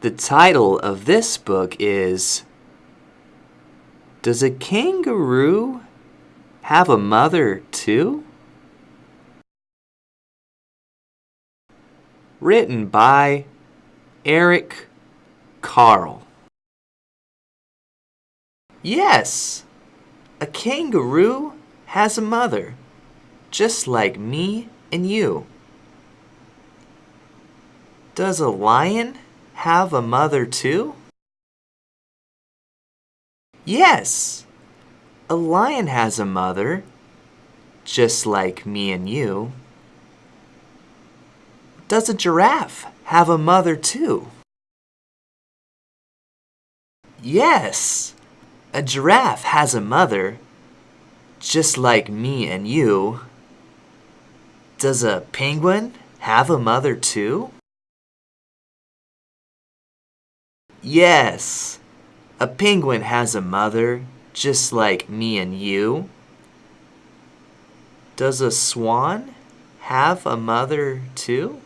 The title of this book is Does a Kangaroo Have a Mother Too? Written by Eric Carle. Yes, a kangaroo has a mother, just like me and you. Does a lion have a mother too? Yes, a lion has a mother, just like me and you. Does a giraffe have a mother too? Yes, a giraffe has a mother, just like me and you. Does a penguin have a mother too? Yes, a penguin has a mother, just like me and you. Does a swan have a mother too?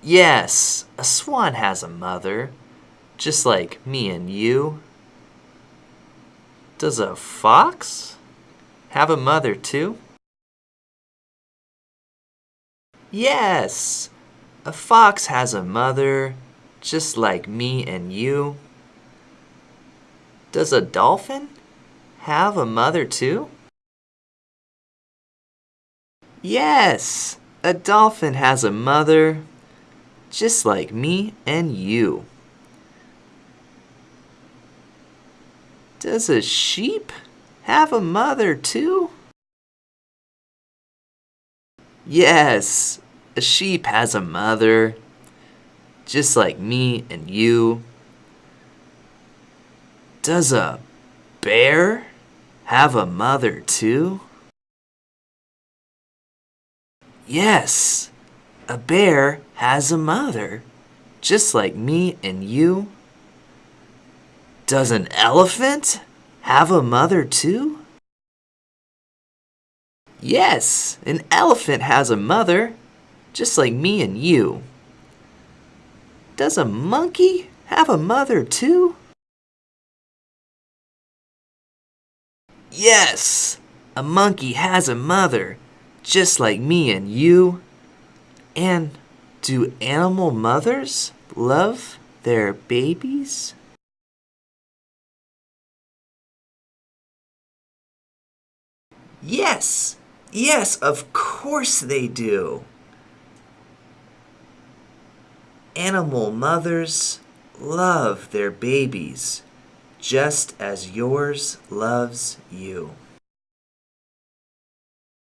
Yes, a swan has a mother, just like me and you. Does a fox have a mother too? Yes, a fox has a mother, just like me and you. Does a dolphin have a mother too? Yes, a dolphin has a mother, just like me and you. Does a sheep have a mother too? Yes, a sheep has a mother, just like me and you. Does a bear have a mother too? Yes, a bear has a mother, just like me and you. Does an elephant have a mother too? Yes, an elephant has a mother, just like me and you. Does a monkey have a mother too? Yes, a monkey has a mother, just like me and you. And do animal mothers love their babies? Yes, yes, of course they do. Animal mothers love their babies just as yours loves you.